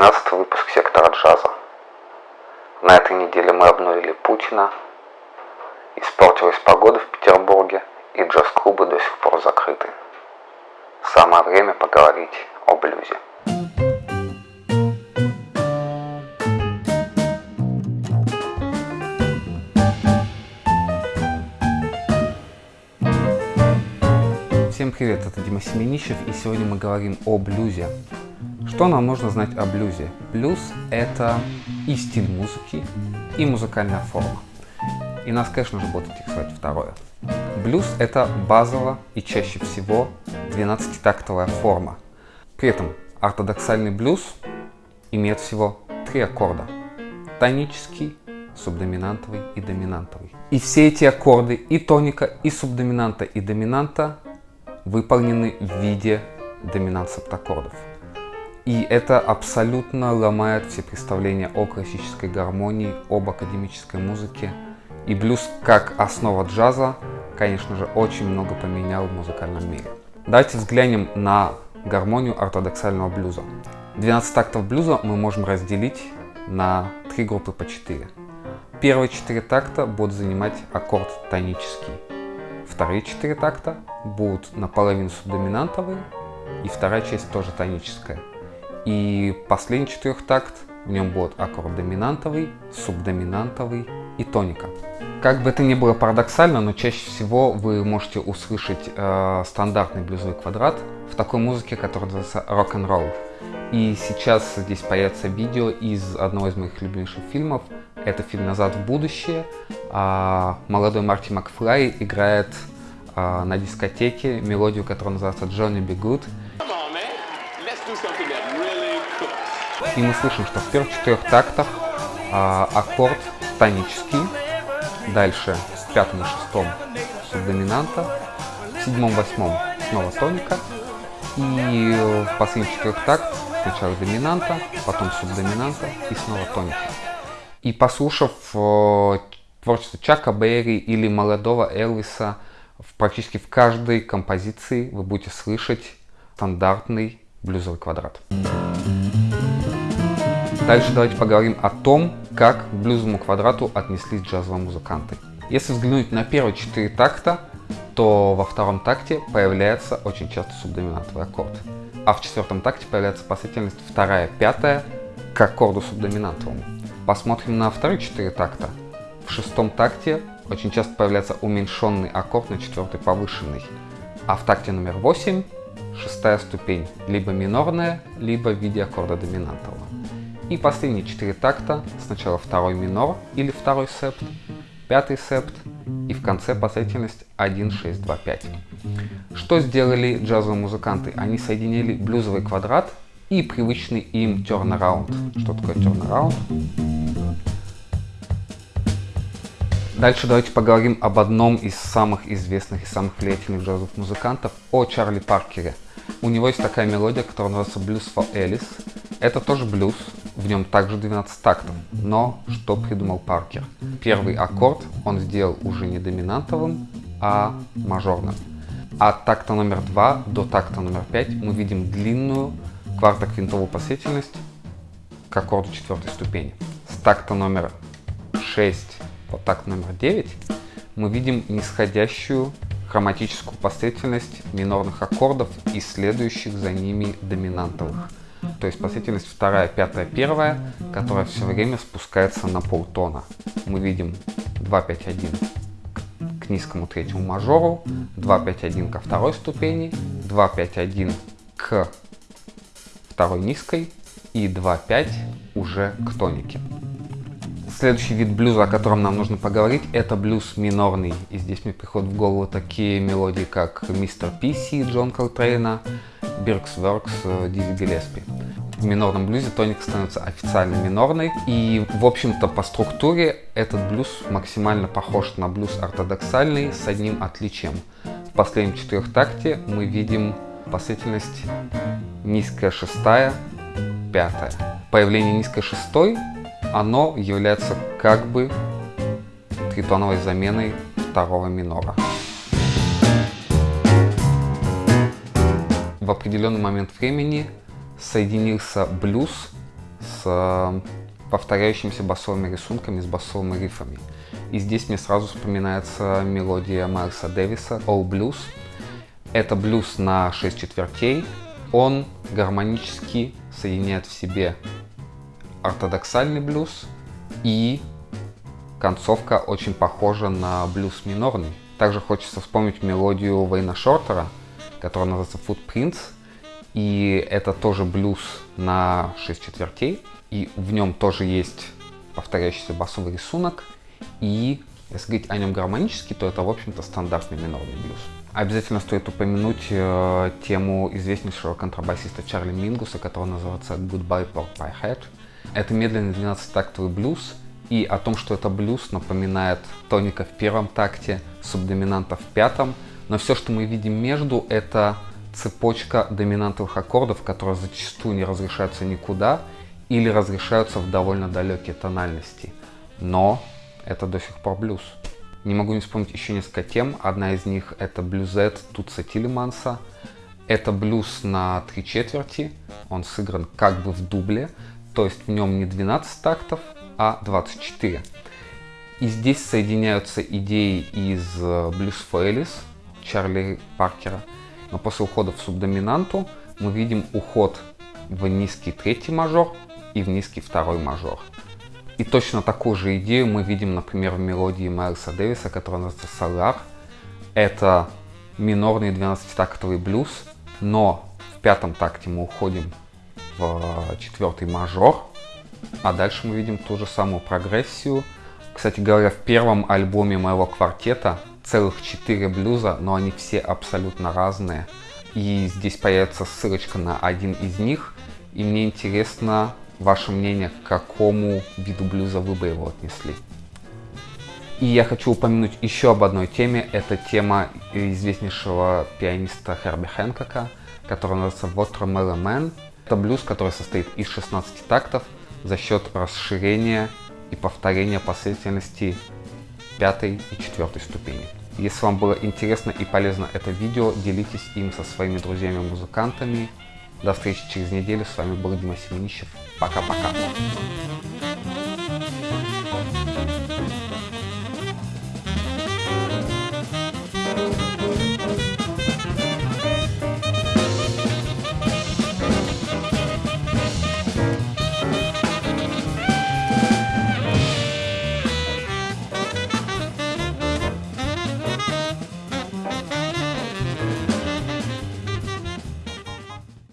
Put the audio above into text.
13 выпуск сектора джаза. На этой неделе мы обнулили Путина, испортилась погода в Петербурге и джаз-клубы до сих пор закрыты. Самое время поговорить о блюзе. Всем привет, это Дима Семенищев и сегодня мы говорим о блюзе. Что нам нужно знать о блюзе? Блюз – это и стиль музыки, и музыкальная форма. И нас, конечно же, будет интересовать второе. Блюз – это базово и чаще всего 12-тактовая форма. При этом ортодоксальный блюз имеет всего три аккорда – тонический, субдоминантовый и доминантовый. И все эти аккорды и тоника, и субдоминанта, и доминанта выполнены в виде доминант септаккордов. И это абсолютно ломает все представления о классической гармонии, об академической музыке. И блюз как основа джаза, конечно же, очень много поменял в музыкальном мире. Давайте взглянем на гармонию ортодоксального блюза. 12 тактов блюза мы можем разделить на три группы по 4. Первые 4 такта будут занимать аккорд тонический. Вторые 4 такта будут наполовину субдоминантовые, и вторая часть тоже тоническая. И последний четырехтакт, в нем будет аккорд доминантовый, субдоминантовый и тоника. Как бы это ни было парадоксально, но чаще всего вы можете услышать э, стандартный блюзовый квадрат в такой музыке, которая называется рок-н-ролл. И сейчас здесь появится видео из одного из моих любимейших фильмов. Это фильм «Назад в будущее». А, молодой Марти Макфлай играет а, на дискотеке мелодию, которая называется «Johnny Be Good». И мы слышим, что в первых четырех тактах а, аккорд тонический, дальше в пятом и шестом субдоминанта, в седьмом, восьмом снова тоника, и в последних четырех тактах сначала доминанта, потом субдоминанта и снова тоника. И послушав э, творчество Чака Берри или молодого Элвиса, в, практически в каждой композиции вы будете слышать стандартный блюзовый квадрат. Дальше давайте поговорим о том, как к блюзовому квадрату отнеслись джазовые музыканты. Если взглянуть на первые четыре такта, то во втором такте появляется очень часто субдоминантовый аккорд. А в четвертом такте появляется последовательность вторая, пятая к аккорду субдоминантовому. Посмотрим на вторые четыре такта. В шестом такте очень часто появляется уменьшенный аккорд на четвертой повышенный. А в такте номер 8 шестая ступень, либо минорная, либо в виде аккорда доминантового. И последние четыре такта, сначала второй минор или второй септ, пятый септ и в конце последовательность 1, 6, 2, 5. Что сделали джазовые музыканты? Они соединили блюзовый квадрат и привычный им turnaround. Что такое turnaround? Дальше давайте поговорим об одном из самых известных и самых влиятельных джазовых музыкантов, о Чарли Паркере. У него есть такая мелодия, которая называется Blues for Alice. Это тоже блюз, в нем также 12 тактов. Но что придумал Паркер? Первый аккорд он сделал уже не доминантовым, а мажорным. От такта номер 2 до такта номер 5 мы видим длинную квартоквинтовую последовательность к аккорду четвертой ступени. С такта номер 6 по такт номер 9 мы видим нисходящую хроматическую последовательность минорных аккордов и следующих за ними доминантовых. То есть последовательность вторая, пятая, первая, которая все время спускается на полтона. Мы видим 2, 5, 1 к низкому третьему мажору, 2, 5, 1 ко второй ступени, 2, 5, 1 к второй низкой и 2, 5 уже к тонике. Следующий вид блюза, о котором нам нужно поговорить, это блюз минорный. И здесь мне приходят в голову такие мелодии, как Мистер Писи Джон Колтрейна, Биркс Works Дизи Гелеспи. В минорном блюзе тоник становится официально минорной. И, в общем-то, по структуре этот блюз максимально похож на блюз ортодоксальный с одним отличием. В последнем четырехтакте мы видим последовательность низкая шестая, пятая. Появление низкой шестой оно является как бы тритоновой заменой второго минора. В определенный момент времени соединился блюз с повторяющимися басовыми рисунками, с басовыми рифами. И здесь мне сразу вспоминается мелодия Майлса Дэвиса «All Blues». Это блюз на 6 четвертей. Он гармонически соединяет в себе ортодоксальный блюз и концовка очень похожа на блюз минорный. Также хочется вспомнить мелодию Вейна Шортера, которая называется Footprints. И это тоже блюз на 6 четвертей. И в нем тоже есть повторяющийся басовый рисунок. И если говорить о нем гармонически, то это, в общем-то, стандартный минорный блюз. Обязательно стоит упомянуть э, тему известнейшего контрабасиста Чарли Мингуса, который называется Goodbye Pork Pie Head. Это медленный 12-тактовый блюз, и о том, что это блюз, напоминает тоника в первом такте, субдоминанта в пятом, но все, что мы видим между, это цепочка доминантовых аккордов, которые зачастую не разрешаются никуда или разрешаются в довольно далекие тональности. Но это до сих пор блюз. Не могу не вспомнить еще несколько тем. Одна из них это блюзет Тутса Тилеманса. Это блюз на три четверти. Он сыгран как бы в дубле. То есть в нем не 12 тактов, а 24. И здесь соединяются идеи из Blues for Alice Чарли Паркера. Но после ухода в субдоминанту мы видим уход в низкий третий мажор и в низкий второй мажор. И точно такую же идею мы видим, например, в мелодии Майлса Дэвиса, которая называется Solar. Это минорный 12-тактовый блюз, но в пятом такте мы уходим в четвертый мажор, а дальше мы видим ту же самую прогрессию. Кстати говоря, в первом альбоме моего квартета целых четыре блюза, но они все абсолютно разные. И здесь появится ссылочка на один из них. И мне интересно, ваше мнение, к какому виду блюза вы бы его отнесли. И я хочу упомянуть еще об одной теме. Это тема известнейшего пианиста Херби Хэнкока, который называется Watermelon Man. Это блюз, который состоит из 16 тактов за счет расширения и повторения последовательности пятой и четвертой ступени. Если вам было интересно и полезно это видео, делитесь им со своими друзьями-музыкантами. До встречи через неделю. С вами был Дима Семенищев. Пока-пока.